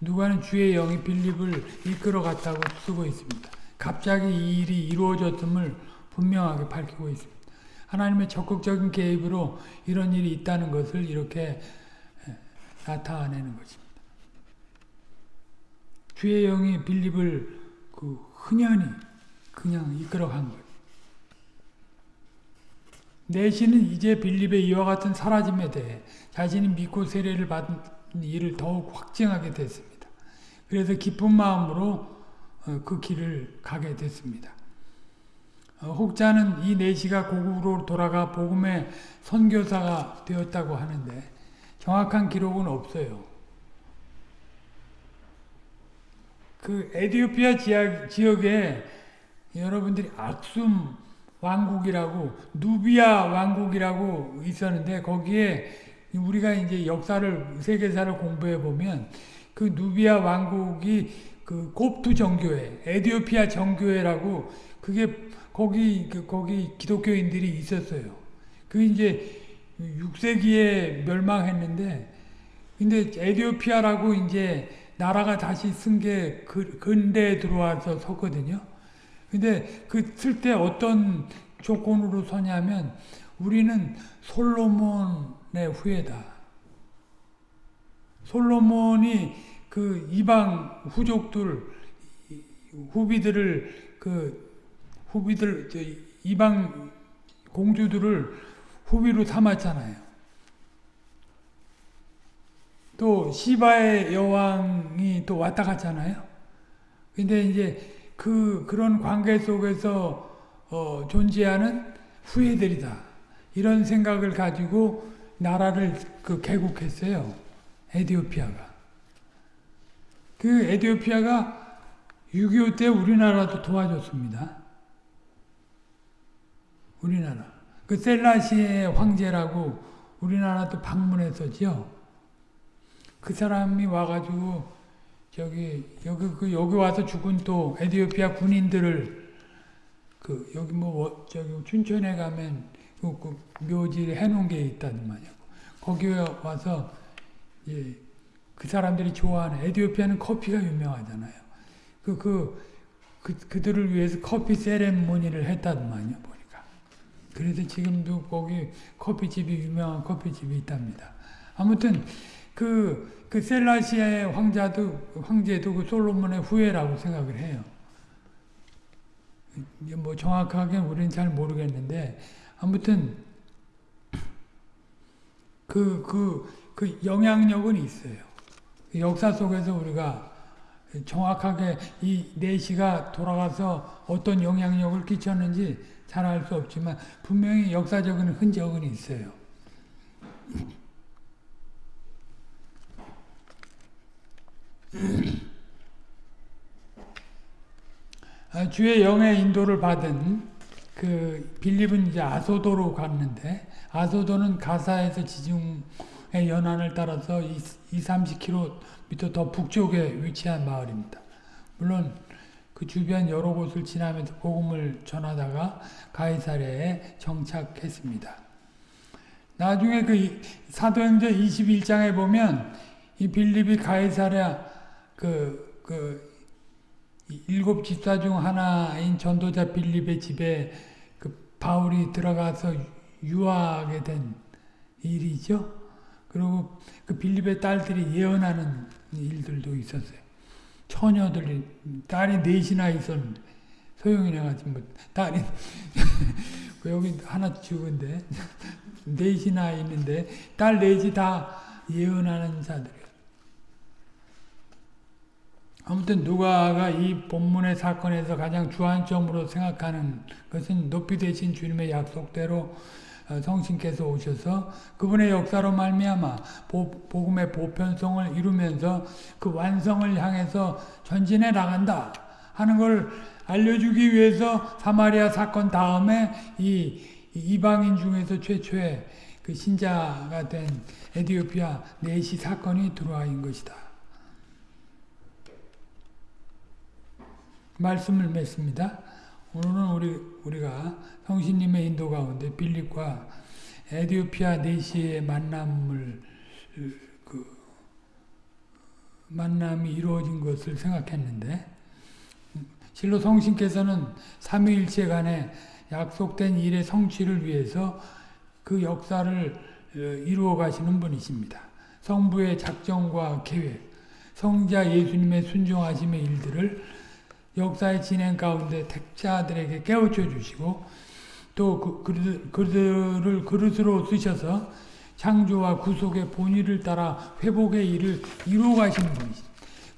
누가는 주의 영이 빌립을 이끌어 갔다고 쓰고 있습니다. 갑자기 이 일이 이루어졌음을 분명하게 밝히고 있습니다. 하나님의 적극적인 개입으로 이런 일이 있다는 것을 이렇게 나타내는 것입니다. 주의 영이 빌립을 그 흔연히 그냥 이끌어간 거예요. 내시는 이제 빌립의 이와 같은 사라짐에 대해 자신이 믿고 세례를 받은 일을 더욱 확증하게 됐습니다. 그래서 기쁜 마음으로 그 길을 가게 됐습니다. 혹자는 이 내시가 고국으로 돌아가 복음의 선교사가 되었다고 하는데 정확한 기록은 없어요. 그 에디오피아 지역 에 여러분들이 악숨 왕국이라고 누비아 왕국이라고 있었는데 거기에 우리가 이제 역사를 세계사를 공부해 보면 그 누비아 왕국이 그 곱투 정교회, 에디오피아 정교회라고 그게 거기 그 거기 기독교인들이 있었어요. 그 이제 6세기에 멸망했는데 근데 에디오피아라고 이제 나라가 다시 쓴게 그, 근대에 들어와서 섰거든요. 근데 그 쓸 때 어떤 조건으로 서냐면 우리는 솔로몬의 후예다. 솔로몬이 그 이방 후족들 후비들을 그 후비들 이방 공주들을 후비로 삼았잖아요. 또 시바의 여왕이 또 왔다 갔잖아요. 근데 이제 그 그런 관계 속에서 어, 존재하는 후예들이다. 이런 생각을 가지고 나라를 그 개국했어요. 에디오피아가. 그 에디오피아가 6.25 때 우리나라도 도와줬습니다. 우리나라. 그 셀라시의 황제라고 우리나라도 방문했었죠. 그 사람이 와가지고 저기 여기 그 여기 와서 죽은 또 에디오피아 군인들을 그 여기 뭐 저기 춘천에 가면 그, 그 묘지 해놓은 게 있단 말이야. 거기에 와서 예, 그 사람들이 좋아하는 에디오피아는 커피가 유명하잖아요. 그, 그, 그, 그들을 위해서 커피 세레모니를 했단 말이야, 보니까. 그래서 지금도 거기 커피집이, 유명한 커피집이 있답니다. 아무튼, 그, 그 셀라시아의 황자도, 황제도 그 솔로몬의 후예라고 생각을 해요. 뭐 정확하게 우리는 잘 모르겠는데, 아무튼, 그, 그, 그 영향력은 있어요. 그 역사 속에서 우리가 정확하게 이 내시가 돌아가서 어떤 영향력을 끼쳤는지 잘 알 수 없지만 분명히 역사적인 흔적은 있어요. 아, 주의 영의 인도를 받은 그 빌립은 이제 아소도로 갔는데 아소도는 가사에서 지중의 연안을 따라서 2, 30km 더 북쪽에 위치한 마을입니다. 물론 그 주변 여러 곳을 지나면서 복음을 전하다가 가이사랴에 정착했습니다. 나중에 그 사도행전 21장에 보면 이 빌립이 가이사랴 그, 그, 일곱 집사 중 하나인 전도자 빌립의 집에 그 바울이 들어가서 유하게 된 일이죠. 그리고 그 빌립의 딸들이 예언하는 일들도 있었어요. 처녀들이, 딸이 넷이나 있었는데, 소용이네 가지고 뭐 딸이 그 여기 하나 죽은데 넷이나 있는데 딸 넷이 다 예언하는 자들이에요. 아무튼 누가가 이 본문의 사건에서 가장 주안점으로 생각하는 것은 높이 되신 주님의 약속대로 어, 성신께서 오셔서 그분의 역사로 말미암아 복음의 보편성을 이루면서 그 완성을 향해서 전진해 나간다 하는 걸 알려주기 위해서 사마리아 사건 다음에 이 이방인 중에서 최초의 그 신자가 된 에디오피아 내시 사건이 들어와인 것이다. 말씀을 맺습니다. 오늘은 우리, 우리가 성신님의 인도 가운데 빌립과 에디오피아 내시의 만남을 그 만남이 이루어진 것을 생각했는데 실로 성신께서는 삼위일체 간에 약속된 일의 성취를 위해서 그 역사를 어, 이루어 가시는 분이십니다. 성부의 작정과 계획, 성자 예수님의 순종하심의 일들을 역사의 진행 가운데 택자들에게 깨우쳐 주시고 또 그, 그들, 그들을 그릇으로 쓰셔서 창조와 구속의 본의를 따라 회복의 일을 이루어 가시는 분이십니다.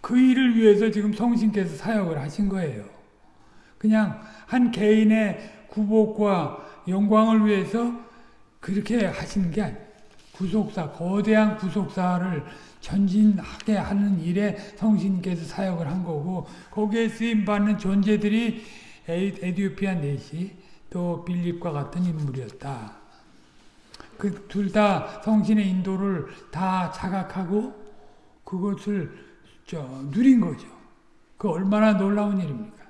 그 일을 위해서 지금 성신께서 사역을 하신 거예요. 그냥 한 개인의 구복과 영광을 위해서 그렇게 하시는 게 아니에요. 구속사, 거대한 구속사를 전진하게 하는 일에 성신께서 사역을 한 거고 거기에 쓰임받는 존재들이 에디오피아 넷이 또 빌립과 같은 인물이었다. 그 둘 다 성신의 인도를 다 자각하고 그것을 저 누린 거죠. 그 얼마나 놀라운 일입니까?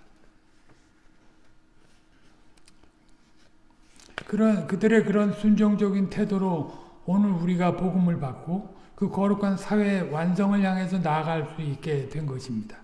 그런 그들의 그런 순종적인 태도로 오늘 우리가 복음을 받고 그 거룩한 사회 완성을 향해서 나아갈 수 있게 된 것입니다.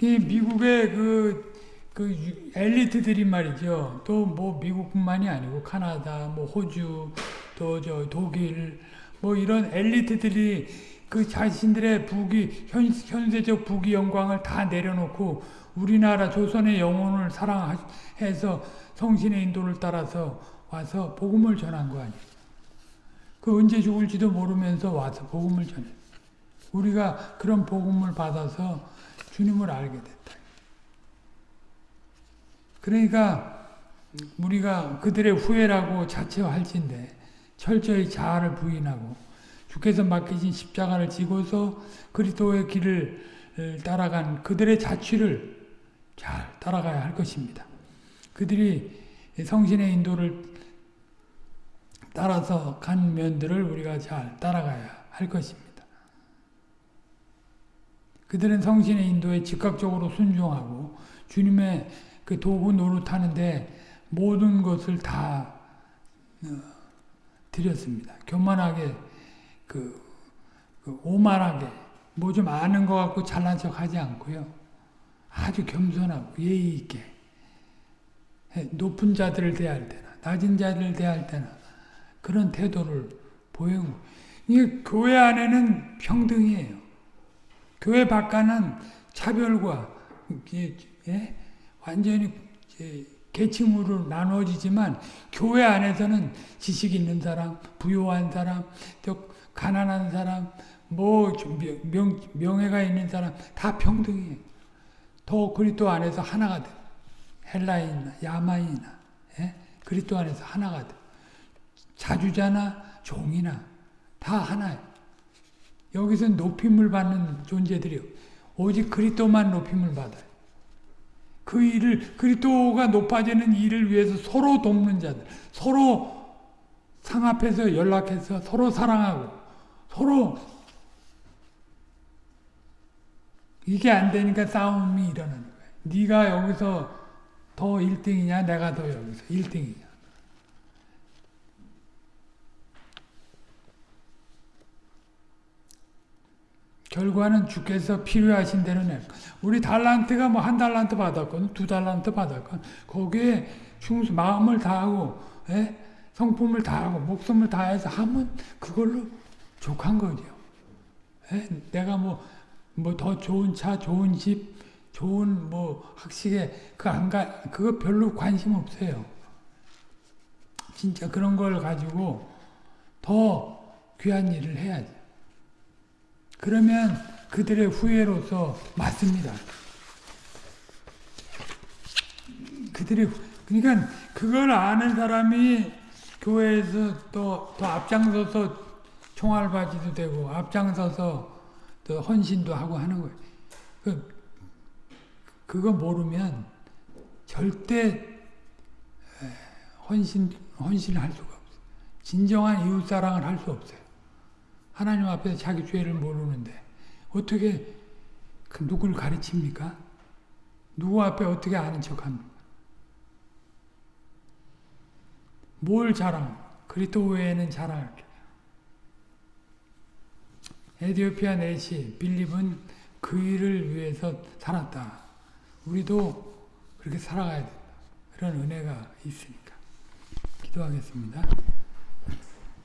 이 미국의 그, 그 엘리트들이 말이죠. 또 뭐 미국뿐만이 아니고 카나다, 뭐 호주, 또 저 독일, 뭐 이런 엘리트들이 그 자신들의 부귀 현, 현세적 부귀 영광을 다 내려놓고 우리나라 조선의 영혼을 사랑해서 성신의 인도를 따라서 와서 복음을 전한 거 아니에요. 그 언제 죽을지도 모르면서 와서 복음을 전해. 우리가 그런 복음을 받아서 주님을 알게 됐다. 그러니까 우리가 그들의 후회라고 자체할진데 철저히 자아를 부인하고 주께서 맡기신 십자가를 지고서 그리스도의 길을 따라간 그들의 자취를 잘 따라가야 할 것입니다. 그들이 성신의 인도를 따라서 간 면들을 우리가 잘 따라가야 할 것입니다. 그들은 성신의 인도에 즉각적으로 순종하고 주님의 그 도구 노릇하는데 모든 것을 다 어, 드렸습니다. 교만하게 그, 그 오만하게 뭐 좀 아는 것 같고 잘난 척 하지 않고요. 아주 겸손하고 예의 있게 높은 자들을 대할 때나 낮은 자들을 대할 때나 그런 태도를 보이고 이게 교회 안에는 평등이에요. 교회 밖에는 차별과 예? 완전히 계층으로 나누어지지만 교회 안에서는 지식 있는 사람, 부유한 사람, 또 가난한 사람, 뭐 명, 명예가 있는 사람 다 평등이에요. 더 그리스도 안에서 하나가 돼. 헬라인이나 야마이나 예? 그리스도 안에서 하나가 돼. 자주자나 종이나 다 하나예요. 여기서 높임을 받는 존재들이요. 오직 그리스도만 높임을 받아요. 그 일을 그리스도가 높아지는 일을 위해서 서로 돕는 자들, 서로 상합해서 연락해서 서로 사랑하고 서로 이게 안 되니까 싸움이 일어나는 거예요. 네가 여기서 더 1등이냐 내가 더 여기서 1등이냐. 결과는 주께서 필요하신 대로 내. 우리 달란트가 뭐 한 달란트 받았건 두 달란트 받았건 거기에 충수 마음을 다하고 에? 예? 성품을 다하고 목숨을 다해서 하면 그걸로 족한 거죠. 에? 예? 내가 뭐 뭐 더 좋은 차, 좋은 집, 좋은 뭐 학식에 그 안가 그거 별로 관심 없어요. 진짜 그런 걸 가지고 더 귀한 일을 해야지. 그러면 그들의 후회로서 맞습니다. 그들이 그러니까 그걸 아는 사람이 교회에서 또, 또 앞장서서 총알 바지도 되고 앞장서서 또 헌신도 하고 하는 거예요. 그, 그거 모르면 절대 헌신 헌신을 할 수가 없어요. 진정한 이웃 사랑을 할 수 없어요. 하나님 앞에서 자기 죄를 모르는데 어떻게 그 누굴 가르칩니까? 누구 앞에 어떻게 아는 척합니까? 뭘 자랑? 그리스도 외에는 자랑할 게. 에디오피아 내시 빌립은 그 일을 위해서 살았다. 우리도 그렇게 살아가야 된다. 그런 은혜가 있으니까. 기도하겠습니다.